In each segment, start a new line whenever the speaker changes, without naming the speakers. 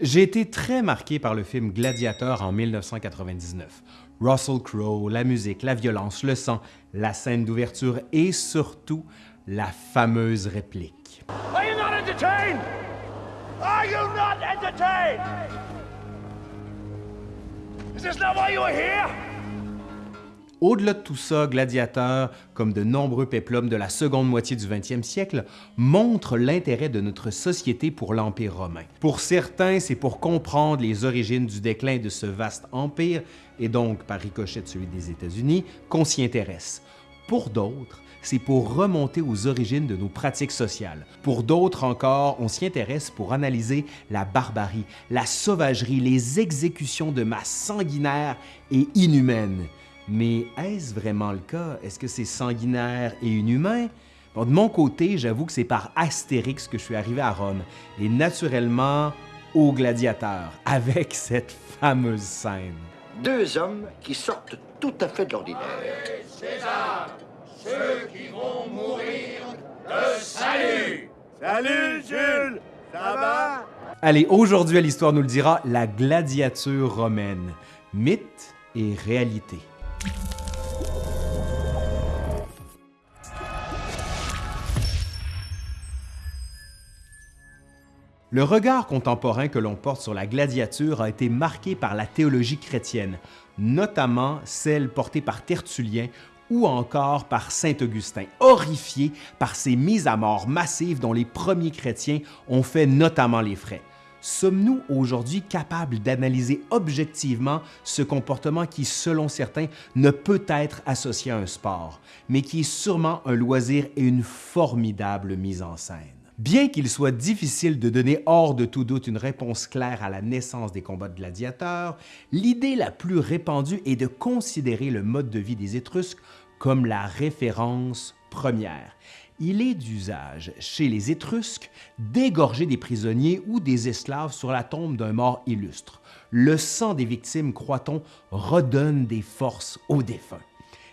J'ai été très marqué par le film Gladiator en 1999. Russell Crowe, la musique, la violence, le sang, la scène d'ouverture et surtout la fameuse réplique. Are you not entertained? Are you not entertained? Is this not why you are here? Au-delà de tout ça, Gladiateur, comme de nombreux péplums de la seconde moitié du 20e siècle, montre l'intérêt de notre société pour l'Empire romain. Pour certains, c'est pour comprendre les origines du déclin de ce vaste empire, et donc par ricochet celui des États-Unis, qu'on s'y intéresse. Pour d'autres, c'est pour remonter aux origines de nos pratiques sociales. Pour d'autres encore, on s'y intéresse pour analyser la barbarie, la sauvagerie, les exécutions de masse sanguinaires et inhumaines. Mais est-ce vraiment le cas? Est-ce que c'est sanguinaire et inhumain? de mon côté, j'avoue que c'est par Astérix que je suis arrivé à Rome, et naturellement au gladiateur, avec cette fameuse scène.
Deux hommes qui sortent tout à fait de l'ordinaire.
César, ceux qui vont mourir de salut!
Salut Jules! Ça va?
Allez, aujourd'hui à l'Histoire nous le dira, la gladiature romaine. Mythe et réalité. Le regard contemporain que l'on porte sur la gladiature a été marqué par la théologie chrétienne, notamment celle portée par Tertullien ou encore par Saint Augustin, horrifié par ces mises à mort massives dont les premiers chrétiens ont fait notamment les frais. Sommes-nous aujourd'hui capables d'analyser objectivement ce comportement qui, selon certains, ne peut être associé à un sport, mais qui est sûrement un loisir et une formidable mise en scène? Bien qu'il soit difficile de donner hors de tout doute une réponse claire à la naissance des combats de gladiateurs, l'idée la plus répandue est de considérer le mode de vie des Étrusques comme la référence première. Il est d'usage chez les Étrusques d'égorger des prisonniers ou des esclaves sur la tombe d'un mort illustre. Le sang des victimes, croit-on, redonne des forces aux défunts.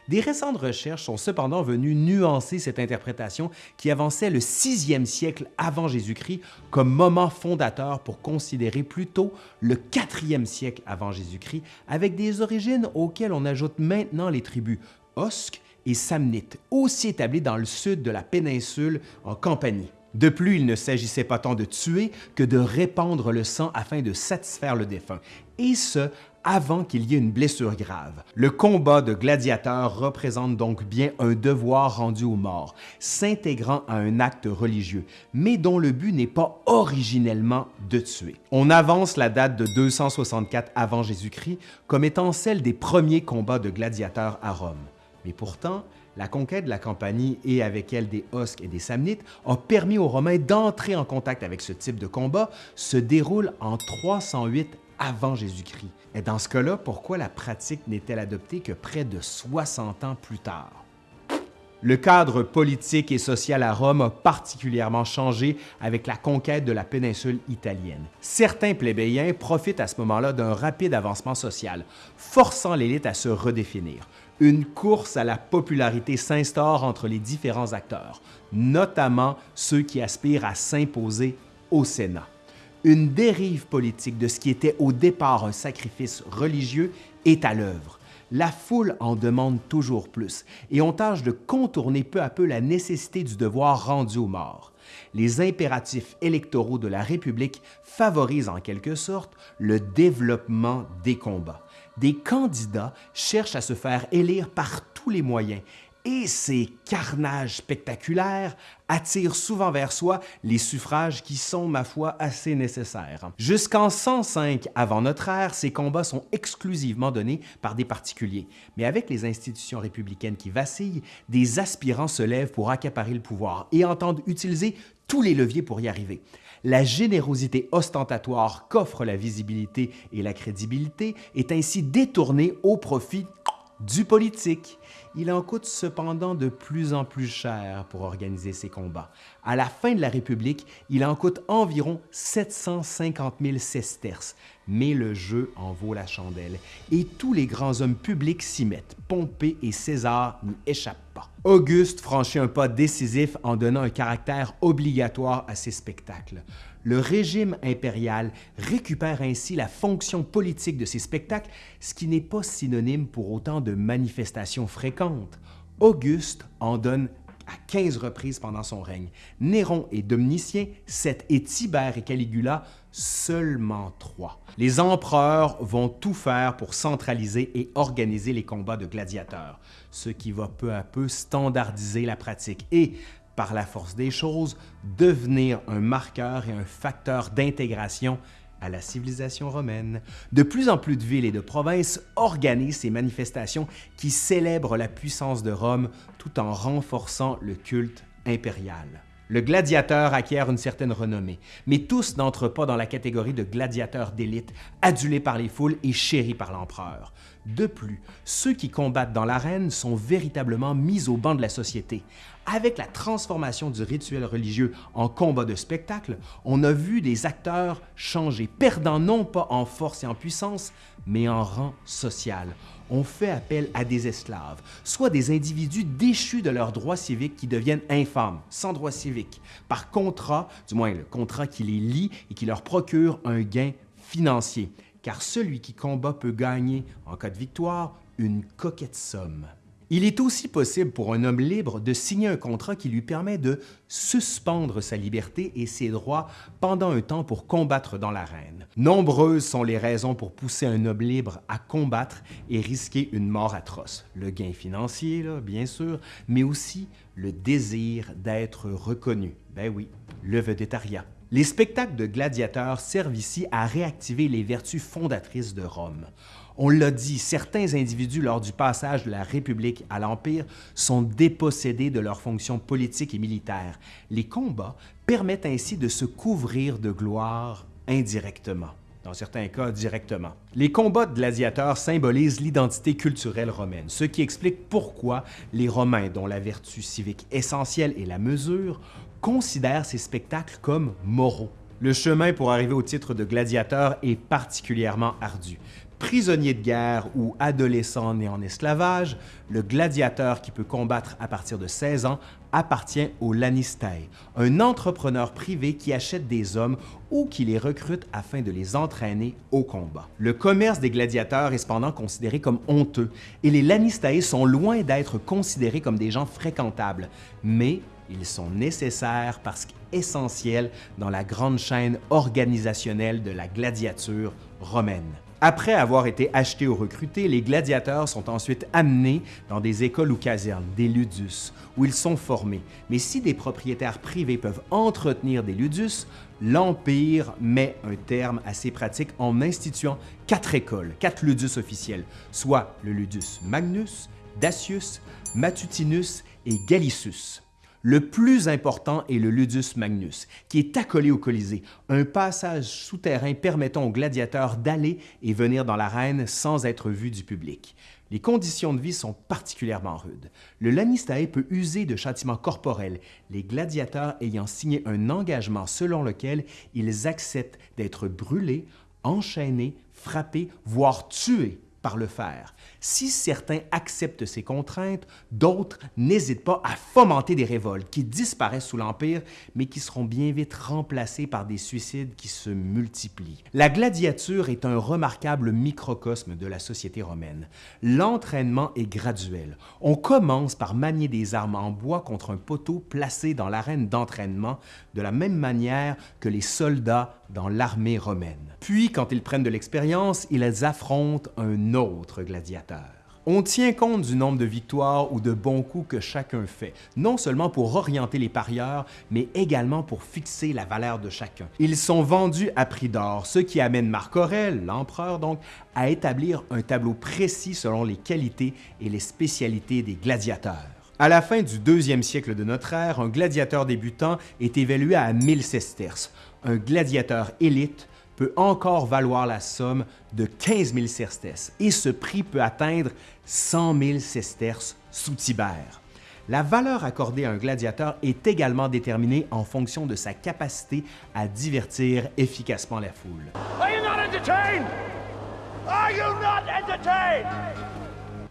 Des récentes recherches sont cependant venues nuancer cette interprétation qui avançait le 6e siècle avant Jésus-Christ comme moment fondateur pour considérer plutôt le 4e siècle avant Jésus-Christ avec des origines auxquelles on ajoute maintenant les tribus Osques et Samnites, aussi établies dans le sud de la péninsule en Campanie. De plus, il ne s'agissait pas tant de tuer que de répandre le sang afin de satisfaire le défunt, et ce, avant qu'il y ait une blessure grave. Le combat de gladiateurs représente donc bien un devoir rendu aux morts, s'intégrant à un acte religieux, mais dont le but n'est pas originellement de tuer. On avance la date de 264 avant Jésus-Christ comme étant celle des premiers combats de gladiateurs à Rome. Mais pourtant, la conquête de la Campanie et avec elle des Osques et des Samnites a permis aux Romains d'entrer en contact avec ce type de combat, se déroule en 308 avant Jésus-Christ. Et dans ce cas-là, pourquoi la pratique n'est-elle adoptée que près de 60 ans plus tard? Le cadre politique et social à Rome a particulièrement changé avec la conquête de la péninsule italienne. Certains plébéiens profitent à ce moment-là d'un rapide avancement social, forçant l'élite à se redéfinir. Une course à la popularité s'instaure entre les différents acteurs, notamment ceux qui aspirent à s'imposer au Sénat une dérive politique de ce qui était au départ un sacrifice religieux est à l'œuvre. La foule en demande toujours plus et on tâche de contourner peu à peu la nécessité du devoir rendu aux morts. Les impératifs électoraux de la République favorisent en quelque sorte le développement des combats. Des candidats cherchent à se faire élire par tous les moyens et ces carnages spectaculaires attirent souvent vers soi les suffrages qui sont, ma foi, assez nécessaires. Jusqu'en 105 avant notre ère, ces combats sont exclusivement donnés par des particuliers. Mais avec les institutions républicaines qui vacillent, des aspirants se lèvent pour accaparer le pouvoir et entendent utiliser tous les leviers pour y arriver. La générosité ostentatoire qu'offre la visibilité et la crédibilité est ainsi détournée au profit du politique. Il en coûte cependant de plus en plus cher pour organiser ces combats. À la fin de la République, il en coûte environ 750 000 sesterces, mais le jeu en vaut la chandelle et tous les grands hommes publics s'y mettent. Pompée et César n'y échappent pas. Auguste franchit un pas décisif en donnant un caractère obligatoire à ces spectacles. Le régime impérial récupère ainsi la fonction politique de ces spectacles, ce qui n'est pas synonyme pour autant de manifestations fréquentes. Auguste en donne à 15 reprises pendant son règne. Néron et Domitien, 7 et Tibère et Caligula, seulement 3. Les empereurs vont tout faire pour centraliser et organiser les combats de gladiateurs, ce qui va peu à peu standardiser la pratique et, par la force des choses, devenir un marqueur et un facteur d'intégration à la civilisation romaine. De plus en plus de villes et de provinces organisent ces manifestations qui célèbrent la puissance de Rome tout en renforçant le culte impérial. Le gladiateur acquiert une certaine renommée, mais tous n'entrent pas dans la catégorie de gladiateurs d'élite, adulés par les foules et chéris par l'empereur. De plus, ceux qui combattent dans l'arène sont véritablement mis au banc de la société. Avec la transformation du rituel religieux en combat de spectacle, on a vu des acteurs changer, perdant non pas en force et en puissance, mais en rang social on fait appel à des esclaves, soit des individus déchus de leurs droits civiques qui deviennent infâmes, sans droits civiques, par contrat, du moins le contrat qui les lie et qui leur procure un gain financier, car celui qui combat peut gagner, en cas de victoire, une coquette somme. Il est aussi possible pour un homme libre de signer un contrat qui lui permet de suspendre sa liberté et ses droits pendant un temps pour combattre dans l'arène. Nombreuses sont les raisons pour pousser un homme libre à combattre et risquer une mort atroce. Le gain financier, bien sûr, mais aussi le désir d'être reconnu. Ben oui, le vedettariat. Les spectacles de gladiateurs servent ici à réactiver les vertus fondatrices de Rome. On l'a dit, certains individus, lors du passage de la République à l'Empire, sont dépossédés de leurs fonctions politiques et militaires. Les combats permettent ainsi de se couvrir de gloire indirectement dans certains cas directement. Les combats de gladiateurs symbolisent l'identité culturelle romaine, ce qui explique pourquoi les Romains, dont la vertu civique essentielle est la mesure, considèrent ces spectacles comme moraux. Le chemin pour arriver au titre de gladiateur est particulièrement ardu. Prisonnier de guerre ou adolescent né en esclavage, le gladiateur qui peut combattre à partir de 16 ans appartient au Lanistae, un entrepreneur privé qui achète des hommes ou qui les recrute afin de les entraîner au combat. Le commerce des gladiateurs est cependant considéré comme honteux et les Lanistae sont loin d'être considérés comme des gens fréquentables, mais ils sont nécessaires parce qu'essentiels dans la grande chaîne organisationnelle de la gladiature romaine. Après avoir été achetés ou recrutés, les gladiateurs sont ensuite amenés dans des écoles ou casernes, des ludus, où ils sont formés. Mais si des propriétaires privés peuvent entretenir des ludus, l'Empire met un terme à ces pratiques en instituant quatre écoles, quatre ludus officiels, soit le ludus Magnus, Dacius, Matutinus et Gallicus. Le plus important est le Ludus Magnus, qui est accolé au Colisée, un passage souterrain permettant aux gladiateurs d'aller et venir dans l'arène sans être vus du public. Les conditions de vie sont particulièrement rudes. Le Lanistae peut user de châtiments corporels, les gladiateurs ayant signé un engagement selon lequel ils acceptent d'être brûlés, enchaînés, frappés, voire tués par le fer. Si certains acceptent ces contraintes, d'autres n'hésitent pas à fomenter des révoltes qui disparaissent sous l'Empire, mais qui seront bien vite remplacées par des suicides qui se multiplient. La gladiature est un remarquable microcosme de la société romaine. L'entraînement est graduel. On commence par manier des armes en bois contre un poteau placé dans l'arène d'entraînement de la même manière que les soldats dans l'armée romaine. Puis, quand ils prennent de l'expérience, ils affrontent un autre gladiateur. On tient compte du nombre de victoires ou de bons coups que chacun fait, non seulement pour orienter les parieurs, mais également pour fixer la valeur de chacun. Ils sont vendus à prix d'or, ce qui amène Marc Aurèle, l'empereur donc, à établir un tableau précis selon les qualités et les spécialités des gladiateurs. À la fin du deuxième siècle de notre ère, un gladiateur débutant est évalué à 1000 sesterces. Un gladiateur élite peut encore valoir la somme de 15 000 sesterces et ce prix peut atteindre 100 000 sesterces sous Tibère. La valeur accordée à un gladiateur est également déterminée en fonction de sa capacité à divertir efficacement la foule.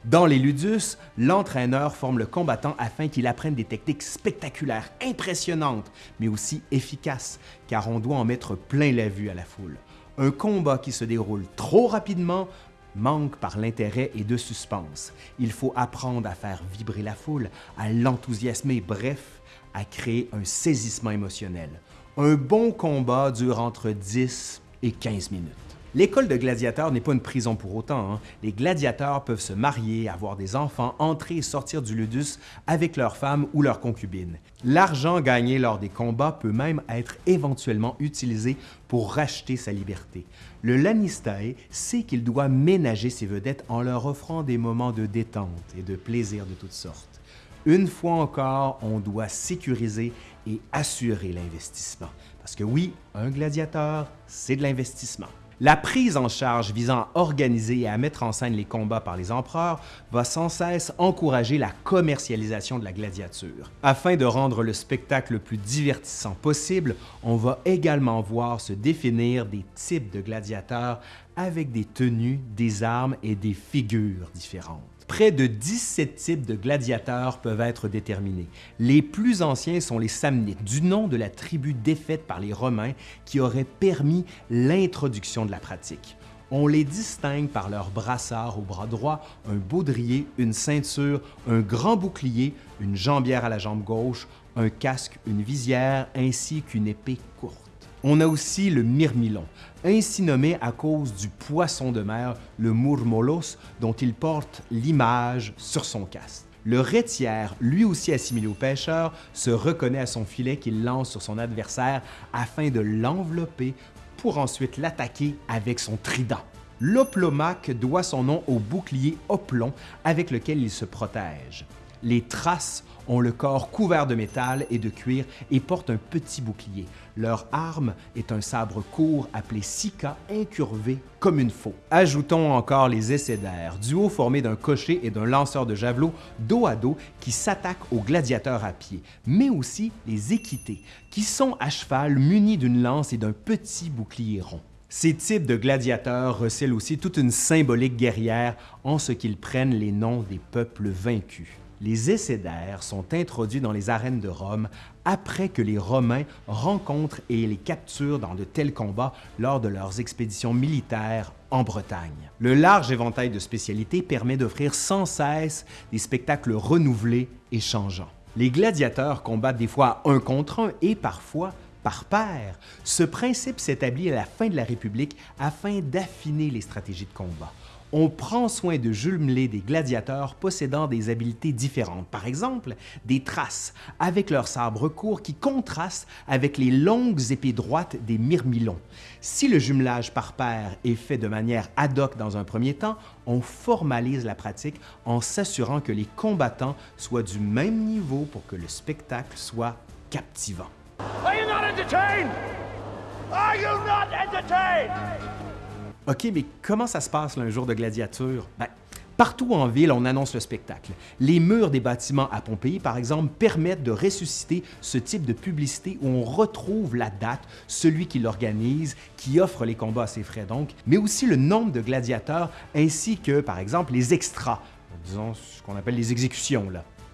Dans les ludus, l'entraîneur forme le combattant afin qu'il apprenne des techniques spectaculaires, impressionnantes, mais aussi efficaces, car on doit en mettre plein la vue à la foule. Un combat qui se déroule trop rapidement manque par l'intérêt et de suspense. Il faut apprendre à faire vibrer la foule, à l'enthousiasmer, bref, à créer un saisissement émotionnel. Un bon combat dure entre 10 et 15 minutes. L'école de gladiateurs n'est pas une prison pour autant. Hein. Les gladiateurs peuvent se marier, avoir des enfants, entrer et sortir du ludus avec leurs femmes ou leurs concubines. L'argent gagné lors des combats peut même être éventuellement utilisé pour racheter sa liberté. Le Lannister sait qu'il doit ménager ses vedettes en leur offrant des moments de détente et de plaisir de toutes sortes. Une fois encore, on doit sécuriser et assurer l'investissement. Parce que oui, un gladiateur, c'est de l'investissement. La prise en charge visant à organiser et à mettre en scène les combats par les empereurs va sans cesse encourager la commercialisation de la gladiature. Afin de rendre le spectacle le plus divertissant possible, on va également voir se définir des types de gladiateurs avec des tenues, des armes et des figures différentes. Près de 17 types de gladiateurs peuvent être déterminés. Les plus anciens sont les Samnites, du nom de la tribu défaite par les Romains qui aurait permis l'introduction de la pratique. On les distingue par leur brassard au bras droit, un baudrier, une ceinture, un grand bouclier, une jambière à la jambe gauche, un casque, une visière ainsi qu'une épée courte. On a aussi le myrmilon, ainsi nommé à cause du poisson de mer, le murmolos, dont il porte l'image sur son casque. Le rétière, lui aussi assimilé au pêcheur, se reconnaît à son filet qu'il lance sur son adversaire afin de l'envelopper pour ensuite l'attaquer avec son trident. L'oplomaque doit son nom au bouclier oplon avec lequel il se protège. Les traces ont le corps couvert de métal et de cuir et portent un petit bouclier. Leur arme est un sabre court appelé sika incurvé comme une faux. Ajoutons encore les essaidaires, duo formé d'un cocher et d'un lanceur de javelot dos à dos qui s'attaquent aux gladiateurs à pied, mais aussi les équités, qui sont à cheval munis d'une lance et d'un petit bouclier rond. Ces types de gladiateurs recèlent aussi toute une symbolique guerrière en ce qu'ils prennent les noms des peuples vaincus les essaidaires sont introduits dans les arènes de Rome après que les Romains rencontrent et les capturent dans de tels combats lors de leurs expéditions militaires en Bretagne. Le large éventail de spécialités permet d'offrir sans cesse des spectacles renouvelés et changeants. Les gladiateurs combattent des fois un contre un et parfois par paire. Ce principe s'établit à la fin de la République afin d'affiner les stratégies de combat on prend soin de jumeler des gladiateurs possédant des habiletés différentes. Par exemple, des traces avec leurs sabres courts qui contrastent avec les longues épées droites des myrmilons. Si le jumelage par paire est fait de manière ad hoc dans un premier temps, on formalise la pratique en s'assurant que les combattants soient du même niveau pour que le spectacle soit captivant. OK, mais comment ça se passe un jour de gladiature? Ben, partout en ville, on annonce le spectacle. Les murs des bâtiments à Pompéi, par exemple, permettent de ressusciter ce type de publicité où on retrouve la date, celui qui l'organise, qui offre les combats à ses frais donc, mais aussi le nombre de gladiateurs ainsi que, par exemple, les extras, disons ce qu'on appelle les exécutions.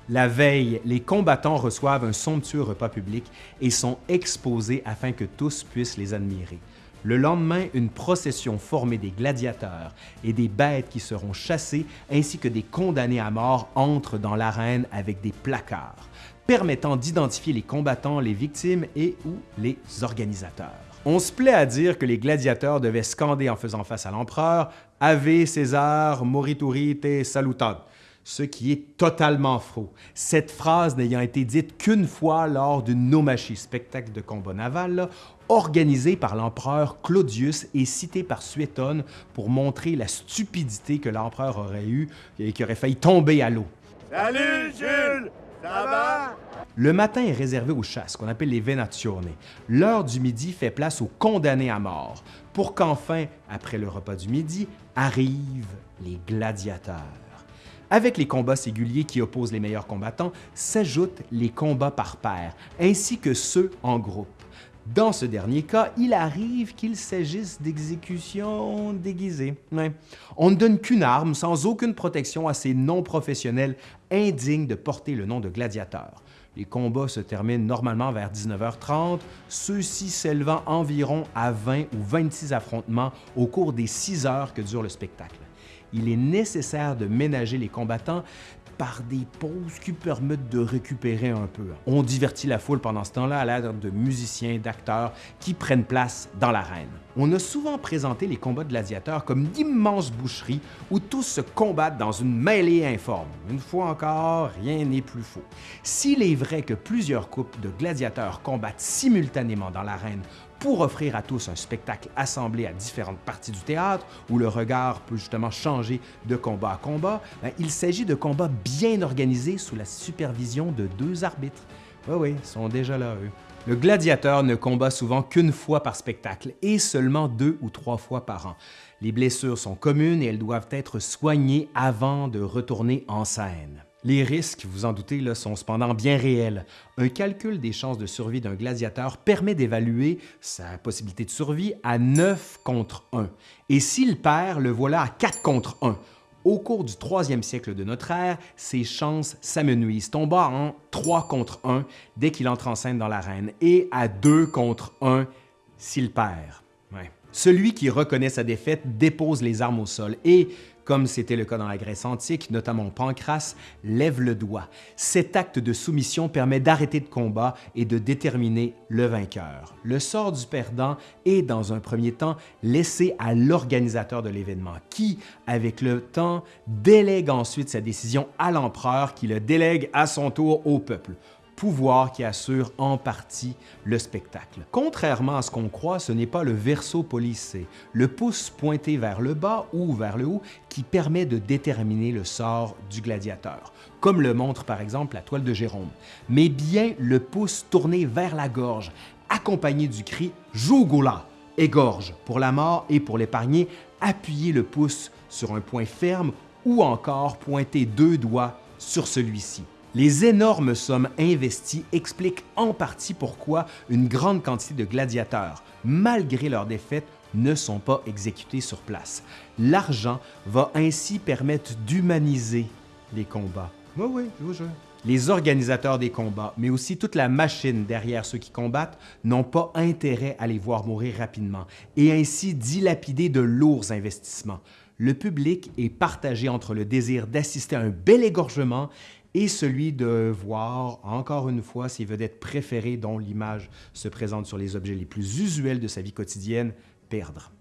La veille, les combattants reçoivent un somptueux repas public et sont exposés afin que tous puissent les admirer. Le lendemain, une procession formée des gladiateurs et des bêtes qui seront chassées ainsi que des condamnés à mort entrent dans l'arène avec des placards, permettant d'identifier les combattants, les victimes et ou les organisateurs. On se plaît à dire que les gladiateurs devaient scander en faisant face à l'empereur « Ave César morituri te salutat », ce qui est totalement faux. Cette phrase n'ayant été dite qu'une fois lors d'une nomachie, spectacle de combat naval, organisé par l'empereur Claudius et cité par Suétone pour montrer la stupidité que l'empereur aurait eue et qui aurait failli tomber à l'eau.
Salut Jules, ça va?
Le matin est réservé aux chasses, qu'on appelle les venazioni. L'heure du midi fait place aux condamnés à mort, pour qu'enfin, après le repas du midi, arrivent les gladiateurs. Avec les combats singuliers qui opposent les meilleurs combattants, s'ajoutent les combats par paire, ainsi que ceux en groupe. Dans ce dernier cas, il arrive qu'il s'agisse d'exécutions déguisées. On ne donne qu'une arme sans aucune protection à ces non-professionnels indignes de porter le nom de gladiateur. Les combats se terminent normalement vers 19h30, ceux-ci s'élevant environ à 20 ou 26 affrontements au cours des 6 heures que dure le spectacle. Il est nécessaire de ménager les combattants par des pauses qui permettent de récupérer un peu. On divertit la foule pendant ce temps-là à l'aide de musiciens, d'acteurs qui prennent place dans l'arène. On a souvent présenté les combats de gladiateurs comme d'immenses boucheries où tous se combattent dans une mêlée informe. Une fois encore, rien n'est plus faux. S'il est vrai que plusieurs couples de gladiateurs combattent simultanément dans l'arène pour offrir à tous un spectacle assemblé à différentes parties du théâtre où le regard peut justement changer de combat à combat, ben, il s'agit de combats bien organisés sous la supervision de deux arbitres. Oui, oui, ils sont déjà là, eux. Le gladiateur ne combat souvent qu'une fois par spectacle et seulement deux ou trois fois par an. Les blessures sont communes et elles doivent être soignées avant de retourner en scène. Les risques, vous en doutez, là, sont cependant bien réels. Un calcul des chances de survie d'un gladiateur permet d'évaluer sa possibilité de survie à 9 contre 1. Et s'il perd, le voilà à 4 contre 1. Au cours du troisième siècle de notre ère, ses chances s'amenuisent, tombant en 3 contre 1 dès qu'il entre en scène dans l'arène et à 2 contre 1 s'il perd. Celui qui reconnaît sa défaite dépose les armes au sol et, comme c'était le cas dans la Grèce antique, notamment Pancras, lève le doigt. Cet acte de soumission permet d'arrêter le combat et de déterminer le vainqueur. Le sort du perdant est, dans un premier temps, laissé à l'organisateur de l'événement, qui, avec le temps, délègue ensuite sa décision à l'empereur qui le délègue à son tour au peuple pouvoir qui assure en partie le spectacle. Contrairement à ce qu'on croit, ce n'est pas le verso polissé, le pouce pointé vers le bas ou vers le haut, qui permet de déterminer le sort du gladiateur, comme le montre par exemple la toile de Jérôme, mais bien le pouce tourné vers la gorge, accompagné du cri « Jougoula » égorge. Pour la mort et pour l'épargner, appuyez le pouce sur un point ferme ou encore pointer deux doigts sur celui-ci. Les énormes sommes investies expliquent en partie pourquoi une grande quantité de gladiateurs, malgré leur défaite, ne sont pas exécutés sur place. L'argent va ainsi permettre d'humaniser les combats. Oui, oui, je vous jure. Les organisateurs des combats, mais aussi toute la machine derrière ceux qui combattent, n'ont pas intérêt à les voir mourir rapidement et ainsi dilapider de lourds investissements. Le public est partagé entre le désir d'assister à un bel égorgement et celui de voir, encore une fois, ses vedettes préférées dont l'image se présente sur les objets les plus usuels de sa vie quotidienne,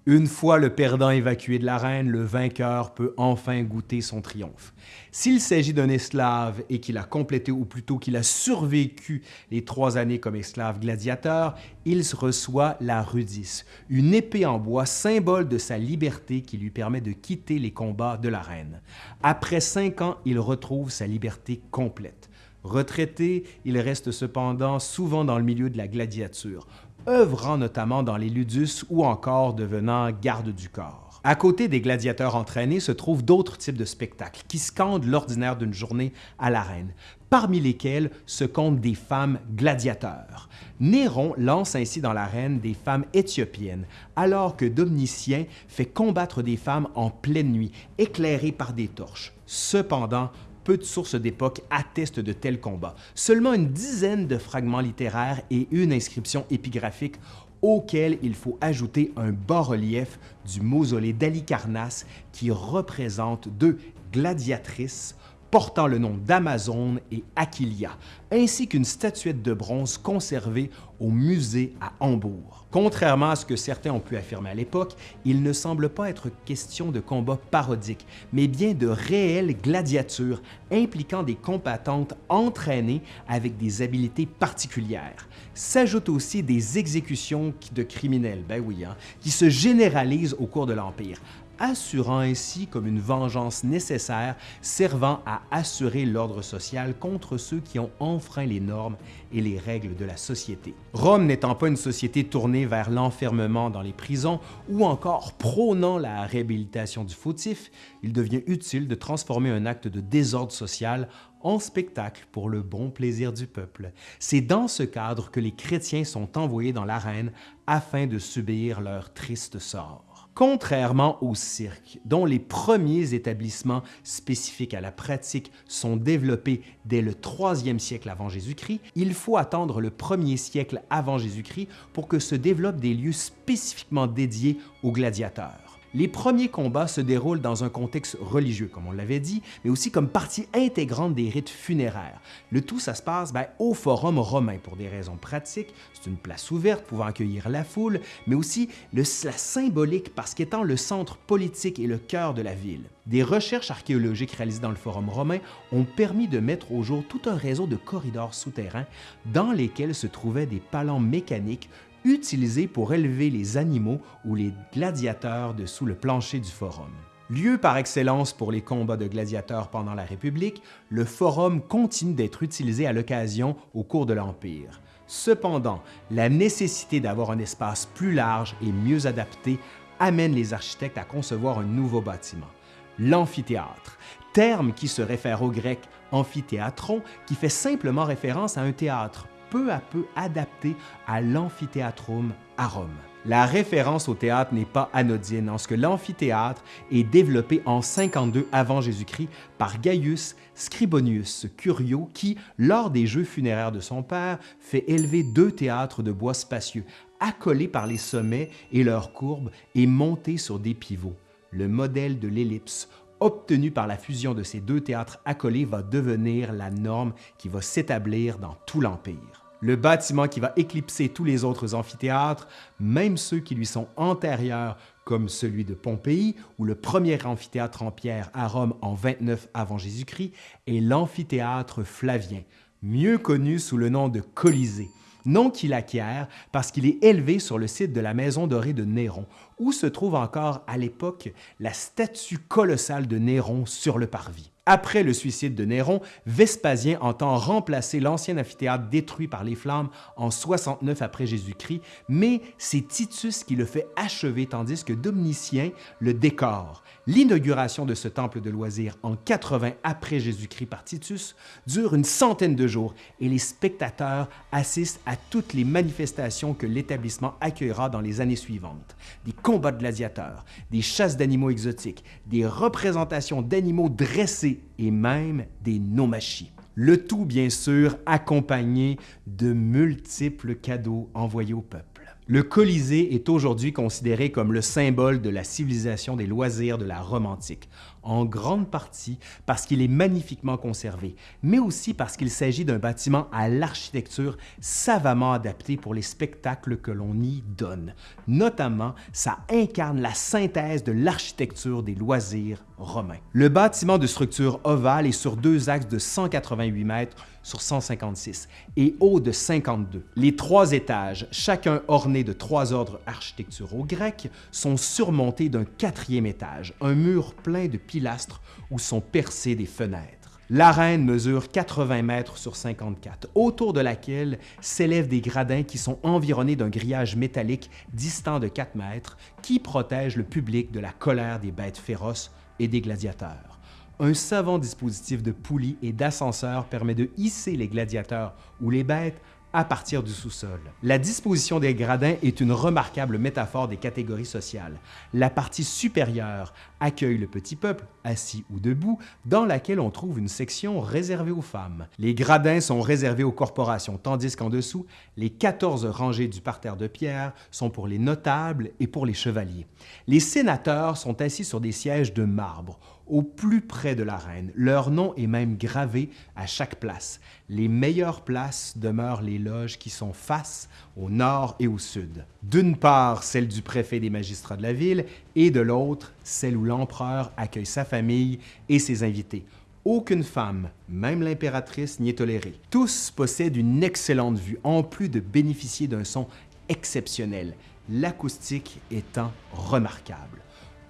Une fois le perdant évacué de l'arène, le vainqueur peut enfin goûter son triomphe. S'il s'agit d'un esclave et qu'il a complété ou plutôt qu'il a survécu les trois années comme esclave gladiateur, il reçoit la rudis, une épée en bois symbole de sa liberté qui lui permet de quitter les combats de l'arène. Après cinq ans, il retrouve sa liberté complète. Retraité, il reste cependant souvent dans le milieu de la gladiature, œuvrant notamment dans les ludus ou encore devenant garde du corps. À côté des gladiateurs entraînés se trouvent d'autres types de spectacles qui scandent l'ordinaire d'une journée à l'arène, parmi lesquels se comptent des femmes gladiateurs. Néron lance ainsi dans l'arène des femmes éthiopiennes, alors que Domnicien fait combattre des femmes en pleine nuit, éclairées par des torches. Cependant, peu de sources d'époque attestent de tels combats. Seulement une dizaine de fragments littéraires et une inscription épigraphique auquel il faut ajouter un bas-relief du mausolée d'Alicarnasse qui représente deux gladiatrices portant le nom d'Amazone et Aquilia, ainsi qu'une statuette de bronze conservée au musée à Hambourg. Contrairement à ce que certains ont pu affirmer à l'époque, il ne semble pas être question de combats parodiques, mais bien de réelles gladiatures impliquant des combattantes entraînées avec des habiletés particulières. S'ajoutent aussi des exécutions de criminels, ben oui, hein, qui se généralisent au cours de l'Empire, assurant ainsi comme une vengeance nécessaire servant à assurer l'ordre social contre ceux qui ont enfreint les normes et les règles de la société. Rome n'étant pas une société tournée vers l'enfermement dans les prisons ou encore prônant la réhabilitation du fautif, il devient utile de transformer un acte de désordre social en spectacle pour le bon plaisir du peuple. C'est dans ce cadre que les chrétiens sont envoyés dans l'arène afin de subir leur triste sort. Contrairement au cirque, dont les premiers établissements spécifiques à la pratique sont développés dès le 3e siècle avant Jésus-Christ, il faut attendre le 1er siècle avant Jésus-Christ pour que se développent des lieux spécifiquement dédiés aux gladiateurs. Les premiers combats se déroulent dans un contexte religieux, comme on l'avait dit, mais aussi comme partie intégrante des rites funéraires. Le tout, ça se passe ben, au Forum romain pour des raisons pratiques. C'est une place ouverte pouvant accueillir la foule, mais aussi la symbolique parce qu'étant le centre politique et le cœur de la ville. Des recherches archéologiques réalisées dans le Forum romain ont permis de mettre au jour tout un réseau de corridors souterrains dans lesquels se trouvaient des palans mécaniques utilisé pour élever les animaux ou les gladiateurs dessous le plancher du forum. Lieu par excellence pour les combats de gladiateurs pendant la République, le forum continue d'être utilisé à l'occasion au cours de l'Empire. Cependant, la nécessité d'avoir un espace plus large et mieux adapté amène les architectes à concevoir un nouveau bâtiment, l'amphithéâtre, terme qui se réfère au grec amphithéatron, qui fait simplement référence à un théâtre peu à peu adapté à l'amphithéatrum à Rome. La référence au théâtre n'est pas anodine en ce que l'amphithéâtre est développé en 52 avant Jésus-Christ par Gaius Scribonius Curio qui, lors des jeux funéraires de son père, fait élever deux théâtres de bois spacieux, accolés par les sommets et leurs courbes et montés sur des pivots. Le modèle de l'ellipse obtenu par la fusion de ces deux théâtres accolés va devenir la norme qui va s'établir dans tout l'Empire. Le bâtiment qui va éclipser tous les autres amphithéâtres, même ceux qui lui sont antérieurs, comme celui de Pompéi ou le premier amphithéâtre en pierre à Rome en 29 avant Jésus-Christ, est l'amphithéâtre flavien, mieux connu sous le nom de Colisée, nom qu'il acquiert parce qu'il est élevé sur le site de la maison dorée de Néron, où se trouve encore à l'époque la statue colossale de Néron sur le parvis. Après le suicide de Néron, Vespasien entend remplacer l'ancien amphithéâtre détruit par les flammes en 69 après Jésus-Christ, mais c'est Titus qui le fait achever tandis que Domitien le décore. L'inauguration de ce temple de loisirs en 80 après Jésus-Christ par Titus dure une centaine de jours et les spectateurs assistent à toutes les manifestations que l'établissement accueillera dans les années suivantes. Des combats de gladiateurs, des chasses d'animaux exotiques, des représentations d'animaux dressés et même des nomachis. Le tout, bien sûr, accompagné de multiples cadeaux envoyés au peuple. Le Colisée est aujourd'hui considéré comme le symbole de la civilisation des loisirs de la Rome antique, en grande partie parce qu'il est magnifiquement conservé, mais aussi parce qu'il s'agit d'un bâtiment à l'architecture savamment adapté pour les spectacles que l'on y donne. Notamment, ça incarne la synthèse de l'architecture des loisirs romains. Le bâtiment de structure ovale est sur deux axes de 188 mètres sur 156 et haut de 52. Les trois étages, chacun orné de trois ordres architecturaux grecs, sont surmontés d'un quatrième étage, un mur plein de pilastres où sont percées des fenêtres. L'arène mesure 80 mètres sur 54, autour de laquelle s'élèvent des gradins qui sont environnés d'un grillage métallique distant de 4 mètres qui protège le public de la colère des bêtes féroces et des gladiateurs un savant dispositif de poulies et d'ascenseurs permet de hisser les gladiateurs ou les bêtes à partir du sous-sol. La disposition des gradins est une remarquable métaphore des catégories sociales. La partie supérieure accueille le petit peuple, assis ou debout, dans laquelle on trouve une section réservée aux femmes. Les gradins sont réservés aux corporations, tandis qu'en dessous, les 14 rangées du parterre de pierre sont pour les notables et pour les chevaliers. Les sénateurs sont assis sur des sièges de marbre, au plus près de la reine. Leur nom est même gravé à chaque place. Les meilleures places demeurent les loges qui sont face au nord et au sud. D'une part, celle du préfet des magistrats de la ville et de l'autre, celle où l'empereur accueille sa famille et ses invités. Aucune femme, même l'impératrice, n'y est tolérée. Tous possèdent une excellente vue, en plus de bénéficier d'un son exceptionnel, l'acoustique étant remarquable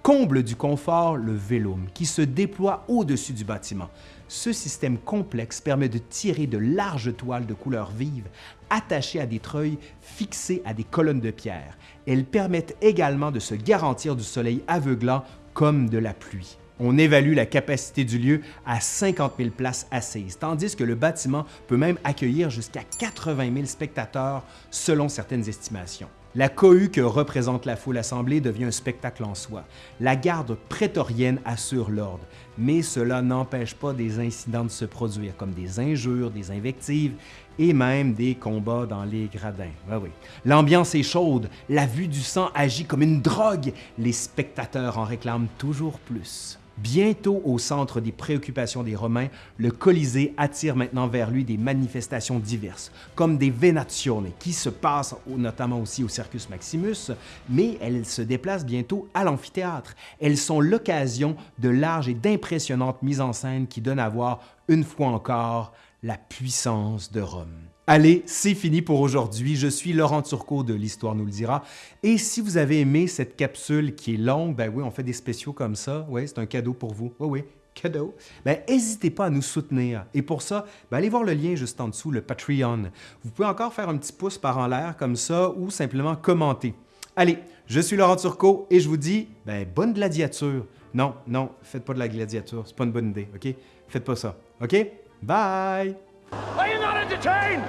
Comble du confort, le vélum, qui se déploie au-dessus du bâtiment. Ce système complexe permet de tirer de larges toiles de couleur vive attachées à des treuils fixés à des colonnes de pierre. Elles permettent également de se garantir du soleil aveuglant comme de la pluie. On évalue la capacité du lieu à 50 000 places assises, tandis que le bâtiment peut même accueillir jusqu'à 80 000 spectateurs selon certaines estimations. La cohue que représente la foule assemblée devient un spectacle en soi. La garde prétorienne assure l'ordre, mais cela n'empêche pas des incidents de se produire, comme des injures, des invectives et même des combats dans les gradins. oui. L'ambiance est chaude, la vue du sang agit comme une drogue, les spectateurs en réclament toujours plus. Bientôt au centre des préoccupations des Romains, le Colisée attire maintenant vers lui des manifestations diverses, comme des Venazioni, qui se passent notamment aussi au Circus Maximus, mais elles se déplacent bientôt à l'amphithéâtre. Elles sont l'occasion de larges et d'impressionnantes mises en scène qui donnent à voir, une fois encore, la puissance de Rome. Allez, c'est fini pour aujourd'hui. Je suis Laurent Turcot de l'Histoire nous le dira. Et si vous avez aimé cette capsule qui est longue, ben oui, on fait des spéciaux comme ça. Oui, c'est un cadeau pour vous. Oui, oui, cadeau. Ben, n'hésitez pas à nous soutenir. Et pour ça, ben, allez voir le lien juste en dessous, le Patreon. Vous pouvez encore faire un petit pouce par en l'air comme ça ou simplement commenter. Allez, je suis Laurent Turcot et je vous dis ben, bonne gladiature. Non, non, faites pas de la gladiature, c'est pas une bonne idée, OK? Faites pas ça, OK? Bye!
Are you not entertained?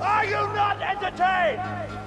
Are you not entertained?